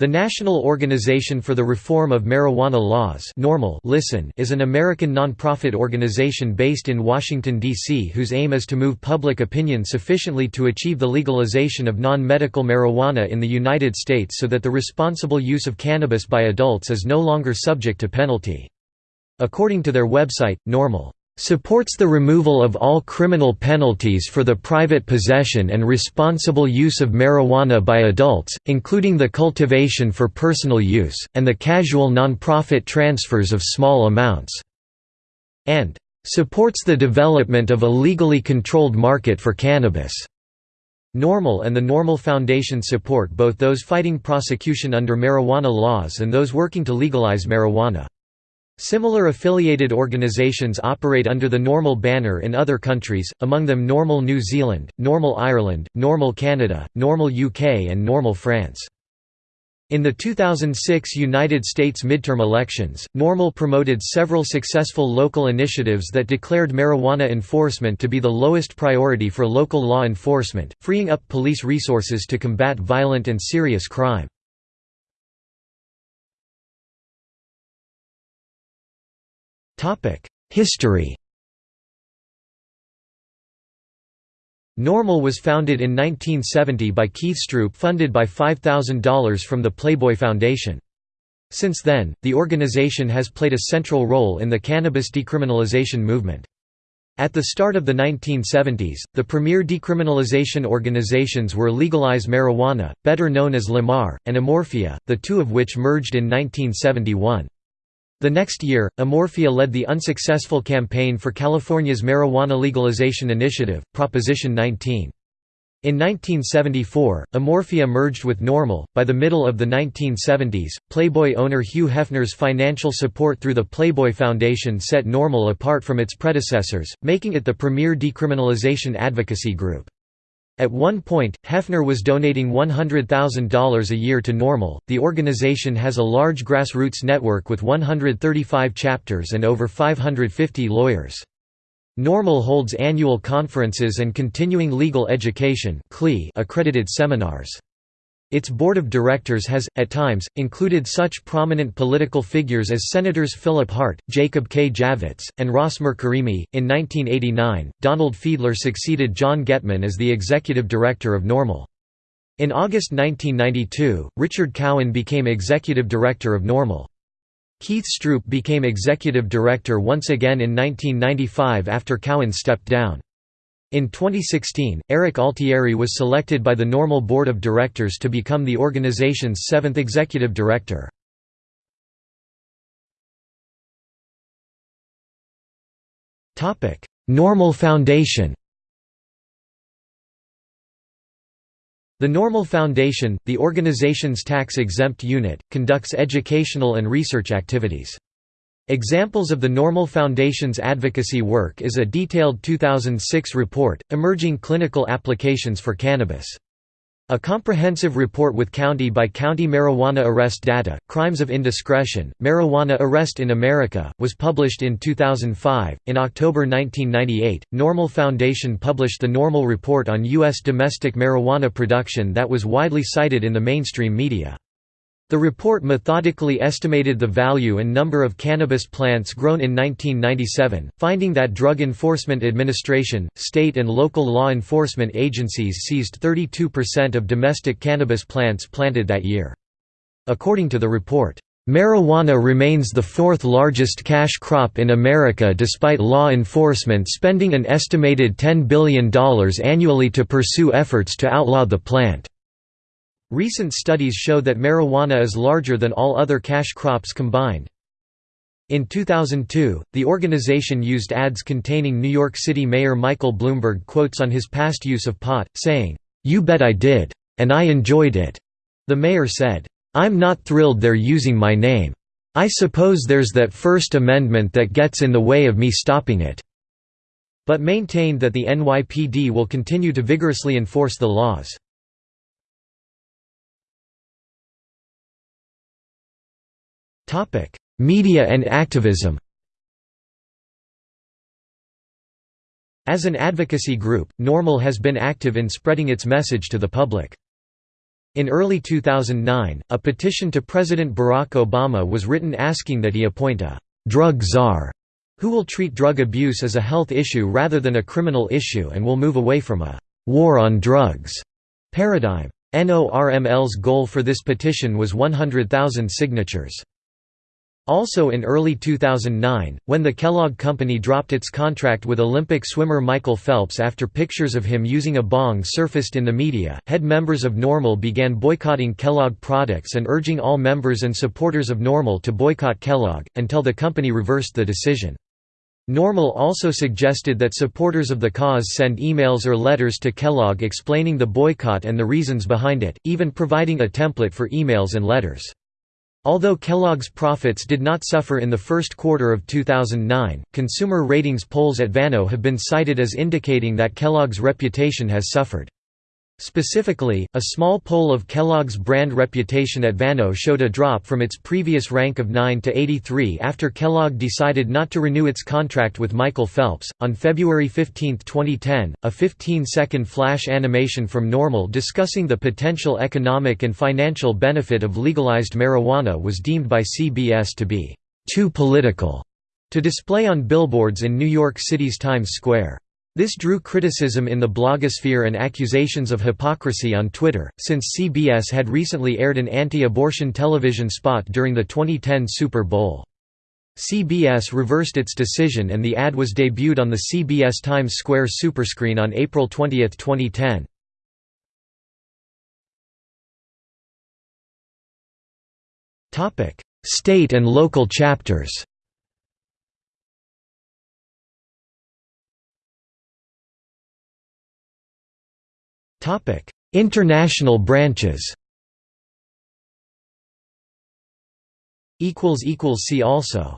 The National Organization for the Reform of Marijuana Laws NORML Listen is an American nonprofit organization based in Washington, D.C. whose aim is to move public opinion sufficiently to achieve the legalization of non-medical marijuana in the United States so that the responsible use of cannabis by adults is no longer subject to penalty. According to their website, NORML supports the removal of all criminal penalties for the private possession and responsible use of marijuana by adults, including the cultivation for personal use, and the casual non-profit transfers of small amounts", and "...supports the development of a legally controlled market for cannabis." NORML and the NORML Foundation support both those fighting prosecution under marijuana laws and those working to legalize marijuana. Similar affiliated organisations operate under the NORML banner in other countries, among them NORML New Zealand, NORML Ireland, NORML Canada, NORML UK and NORML France. In the 2006 United States midterm elections, NORML promoted several successful local initiatives that declared marijuana enforcement to be the lowest priority for local law enforcement, freeing up police resources to combat violent and serious crime. History NORML was founded in 1970 by Keith Stroup funded by $5,000 from the Playboy Foundation. Since then, the organization has played a central role in the cannabis decriminalization movement. At the start of the 1970s, the premier decriminalization organizations were Legalize Marijuana, better known as LeMar, and Amorphia, the two of which merged in 1971. The next year, Amorphia led the unsuccessful campaign for California's marijuana legalization initiative, Proposition 19. In 1974, Amorphia merged with NORML. By the middle of the 1970s, Playboy owner Hugh Hefner's financial support through the Playboy Foundation set NORML apart from its predecessors, making it the premier decriminalization advocacy group. At one point, Hefner was donating $100,000 a year to NORML. The organization has a large grassroots network with 135 chapters and over 550 lawyers. NORML holds annual conferences and continuing legal education accredited seminars. Its board of directors has, at times, included such prominent political figures as Senators Philip Hart, Jacob K. Javits, and Ross Karimi. In 1989, Donald Fiedler succeeded John Getman as the executive director of NORML. In August 1992, Richard Cowan became executive director of NORML. Keith Stroup became executive director once again in 1995 after Cowan stepped down. In 2016, Erik Altieri was selected by the NORML Board of Directors to become the organization's seventh executive director. NORML Foundation The NORML Foundation, the organization's tax-exempt unit, conducts educational and research activities. Examples of the NORML Foundation's advocacy work is a detailed 2006 report, Emerging Clinical Applications for Cannabis. A comprehensive report with county-by-county marijuana arrest data, Crimes of Indiscretion, Marijuana Arrest in America, was published in 2005. In October 1998, NORML Foundation published the NORML Report on U.S. domestic marijuana production that was widely cited in the mainstream media. The report methodically estimated the value and number of cannabis plants grown in 1997, finding that Drug Enforcement Administration, state and local law enforcement agencies seized 32% of domestic cannabis plants planted that year. According to the report, Marijuana remains the fourth largest cash crop in America despite law enforcement spending an estimated $10 billion annually to pursue efforts to outlaw the plant. Recent studies show that marijuana is larger than all other cash crops combined. In 2002, the organization used ads containing New York City Mayor Michael Bloomberg quotes on his past use of pot, saying, "'You bet I did. And I enjoyed it." The mayor said, "'I'm not thrilled they're using my name. I suppose there's that First Amendment that gets in the way of me stopping it." But maintained that the NYPD will continue to vigorously enforce the laws. Media and activism As an advocacy group, NORML has been active in spreading its message to the public. In early 2009, a petition to President Barack Obama was written asking that he appoint a «drug czar» who will treat drug abuse as a health issue rather than a criminal issue and will move away from a «war on drugs» paradigm. NORML's goal for this petition was 100,000 signatures. Also in early 2009, when the Kellogg Company dropped its contract with Olympic swimmer Michael Phelps after pictures of him using a bong surfaced in the media, head members of NORML began boycotting Kellogg products and urging all members and supporters of NORML to boycott Kellogg, until the company reversed the decision. NORML also suggested that supporters of the cause send emails or letters to Kellogg explaining the boycott and the reasons behind it, even providing a template for emails and letters. Although Kellogg's profits did not suffer in the first quarter of 2009, consumer ratings polls at Vano have been cited as indicating that Kellogg's reputation has suffered. Specifically, a small poll of Kellogg's brand reputation at Vano showed a drop from its previous rank of 9 to 83 after Kellogg decided not to renew its contract with Michael Phelps. On February 15, 2010, a 15 second flash animation from NORML discussing the potential economic and financial benefit of legalized marijuana was deemed by CBS to be too political to display on billboards in New York City's Times Square. This drew criticism in the blogosphere and accusations of hypocrisy on Twitter, since CBS had recently aired an anti-abortion television spot during the 2010 Super Bowl. CBS reversed its decision and the ad was debuted on the CBS Times Square superscreen on April 20, 2010. State and local chapters International branches. See also